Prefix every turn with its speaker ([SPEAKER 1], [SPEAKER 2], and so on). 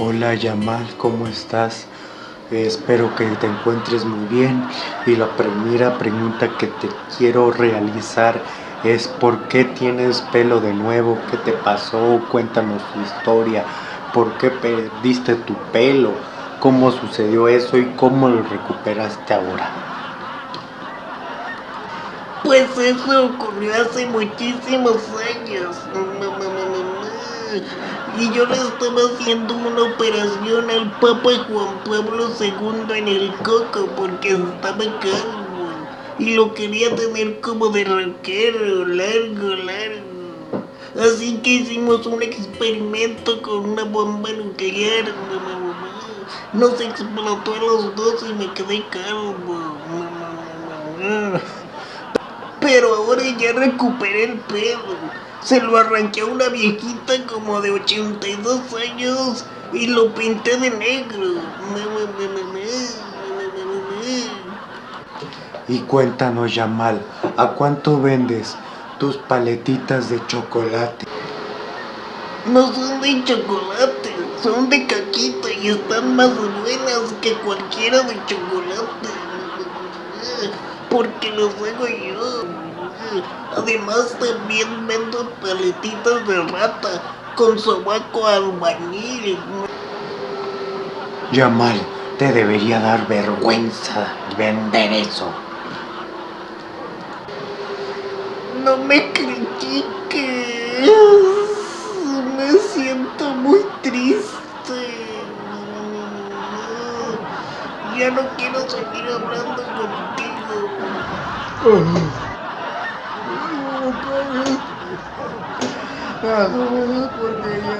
[SPEAKER 1] Hola Yamal, ¿cómo estás? espero que te encuentres muy bien y la primera pregunta que te quiero realizar es ¿por qué tienes pelo de nuevo? ¿Qué te pasó? Cuéntanos tu historia. ¿Por qué perdiste tu pelo? ¿Cómo sucedió eso y cómo lo recuperaste ahora?
[SPEAKER 2] Pues eso ocurrió hace muchísimos años y yo le estaba haciendo una operación al Papa Juan Pablo II en el coco porque estaba calvo y lo quería tener como de rockero, largo, largo. Así que hicimos un experimento con una bomba nuclear. Nos explotó a los dos y me quedé calvo. Pero ahora ya recuperé el pelo. Se lo arranqué a una viejita como de 82 años y lo pinté de negro.
[SPEAKER 1] Y cuéntanos, Yamal, ¿a cuánto vendes tus paletitas de chocolate?
[SPEAKER 2] No son de chocolate, son de caquita y están más buenas que cualquiera de chocolate. Porque los hago yo. Además también vendo paletitas de rata con sobaco albañil.
[SPEAKER 1] Yamal, te debería dar vergüenza vender eso.
[SPEAKER 2] No me critiques. Me siento muy triste. Ya no quiero seguir hablando contigo. Porque ya no tengo